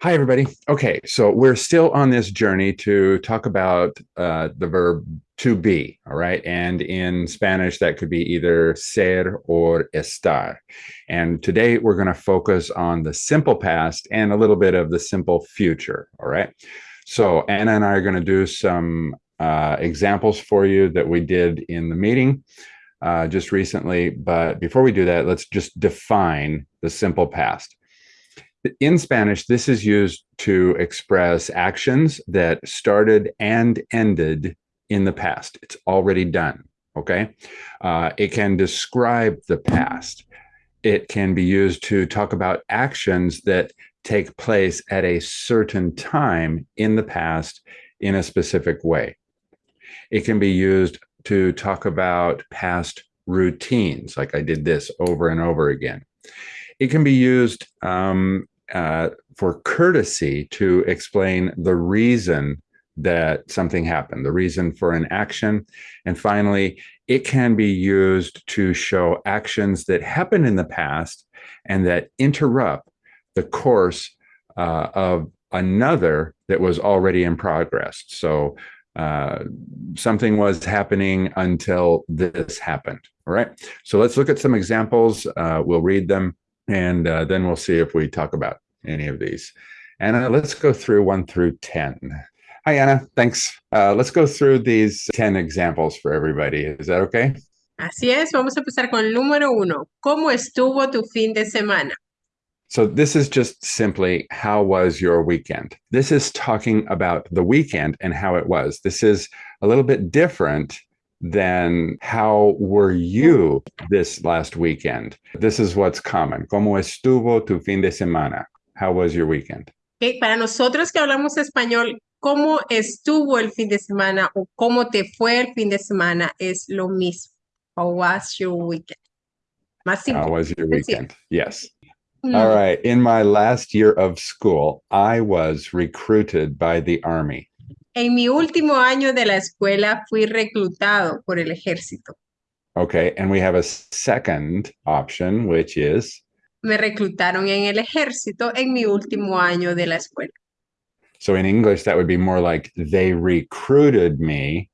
Hi, everybody. Okay, so we're still on this journey to talk about uh, the verb to be, all right? And in Spanish, that could be either ser or estar. And today we're going to focus on the simple past and a little bit of the simple future, all right? So Anna and I are going to do some uh, examples for you that we did in the meeting uh, just recently. But before we do that, let's just define the simple past in Spanish, this is used to express actions that started and ended in the past. It's already done, okay? Uh, it can describe the past. It can be used to talk about actions that take place at a certain time in the past in a specific way. It can be used to talk about past routines, like I did this over and over again. It can be used um, uh, for courtesy to explain the reason that something happened, the reason for an action. And finally, it can be used to show actions that happened in the past and that interrupt the course uh, of another that was already in progress. So uh, something was happening until this happened. All right. So let's look at some examples. Uh, we'll read them and uh, then we'll see if we talk about any of these. Anna, let's go through one through 10. Hi, Anna. Thanks. Uh, let's go through these 10 examples for everybody. Is that okay? Así es, vamos a empezar con el número uno. ¿Cómo estuvo tu fin de semana? So this is just simply how was your weekend? This is talking about the weekend and how it was. This is a little bit different than how were you this last weekend? This is what's common. ¿Cómo estuvo tu fin de semana? How was your weekend? Okay, para nosotros que hablamos español, ¿cómo estuvo el fin de semana o cómo te fue el fin de semana? Es lo mismo. How was your weekend? Más simple. How was your weekend? Yes. Mm. All right. In my last year of school, I was recruited by the army. En mi último año de la escuela fui reclutado por el ejército. Okay, and we have a second option, which is me reclutaron en el ejército en mi último año de la escuela. So in English, that would be more like they recruited me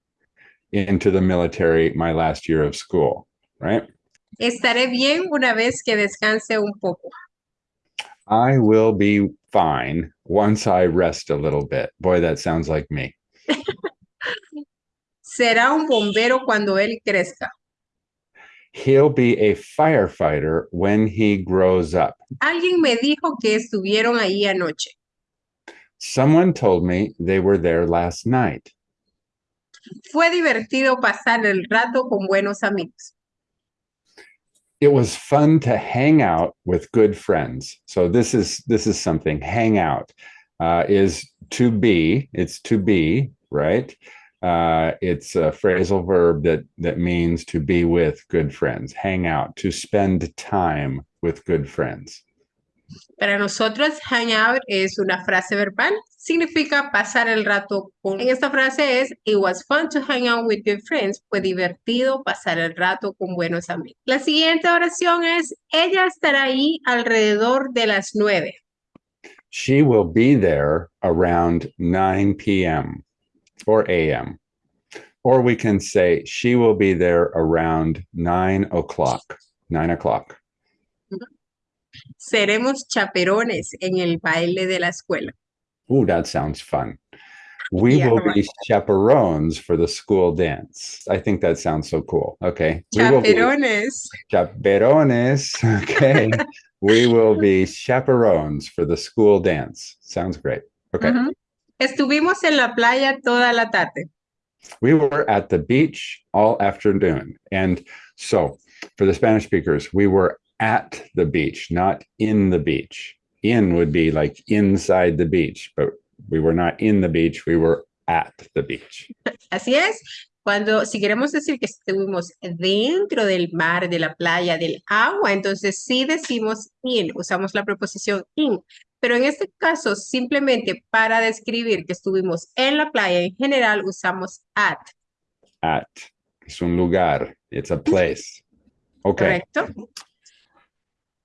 into the military my last year of school, right? Estaré bien una vez que descanse un poco. I will be fine once I rest a little bit. Boy, that sounds like me. Será un bombero cuando él crezca. He'll be a firefighter when he grows up. Alguien me dijo que estuvieron ahí anoche. Someone told me they were there last night. Fue divertido pasar el rato con buenos amigos. It was fun to hang out with good friends. So this is this is something. Hang out uh, is to be. It's to be right. Uh, it's a phrasal verb that that means to be with good friends, hang out, to spend time with good friends. Para nosotros, hang out es una frase verbal, significa pasar el rato con. En esta frase es, it was fun to hang out with good friends. Fue divertido pasar el rato con buenos amigos. La siguiente oración es, ella estará ahí alrededor de las nueve. She will be there around 9 p.m. or AM. Or we can say she will be there around nine o'clock, nine o'clock. Seremos chaperones en el baile de la escuela. Ooh, that sounds fun. We yeah, will right. be chaperones for the school dance. I think that sounds so cool. Okay. Chaperones. Chaperones. Okay. we will be chaperones for the school dance. Sounds great. Okay. Uh -huh. Estuvimos en la playa toda la tarde. We were at the beach all afternoon. And so for the Spanish speakers, we were at the beach, not in the beach. In would be like inside the beach, but we were not in the beach, we were at the beach. Así es. Cuando, si queremos decir que estuvimos dentro del mar, de la playa, del agua, entonces sí decimos in, usamos la preposición in. Pero en este caso, simplemente para describir que estuvimos en la playa, en general usamos at. At. Es un lugar. It's a place. Okay. Correcto.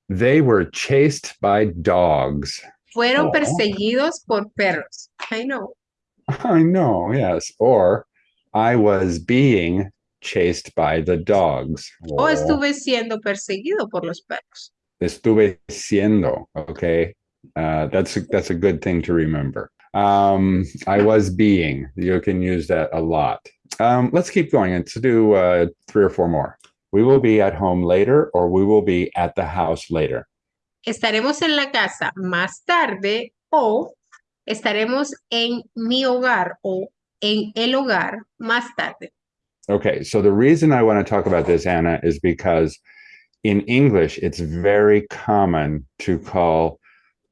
They were chased by dogs. Fueron Oh. perseguidos por perros. I know. I know, yes. Or I was being chased by the dogs. O Or estuve siendo perseguido por los perros. estuve siendo. Okay. Uh, that's a, that's a good thing to remember. Um, I was being. You can use that a lot. Um, let's keep going. and to do uh, three or four more. We will be at home later, or we will be at the house later. Estaremos en la casa más tarde o estaremos en mi hogar o en el hogar más tarde. Okay, so the reason I want to talk about this, Anna, is because in English, it's very common to call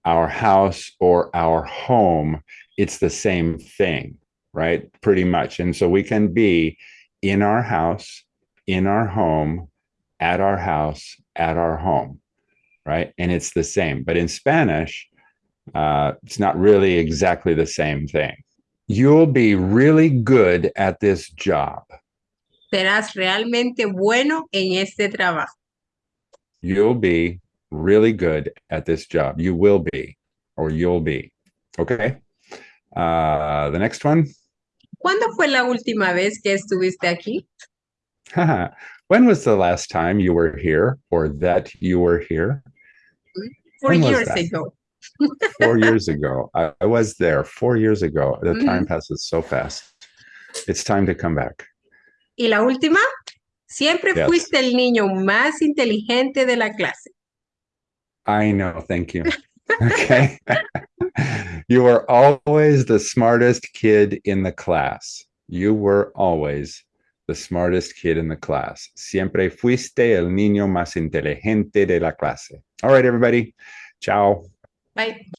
our house or our home, it's the same thing, right? Pretty much. And so we can be in our house, in our home, at our house, at our home, right? And it's the same. But in Spanish, uh, it's not really exactly the same thing. You'll be really good at this job. Serás realmente bueno en este trabajo. you'll be really good at this job. You will be, or you'll be. Okay. Uh, the next one. ¿Cuándo fue la última vez que estuviste aquí? when was the last time you were here or that you were here? Four When years ago. Four years ago. I, I was there four years ago. The time Mhm. passes so fast. It's time to come back. ¿Y la última? Siempre Yes. fuiste el niño más inteligente de la clase. I know. Thank you. Okay. you were always the smartest kid in the class. You were always the smartest kid in the class. Siempre fuiste el niño más inteligente de la clase. All right, everybody. Ciao. Bye.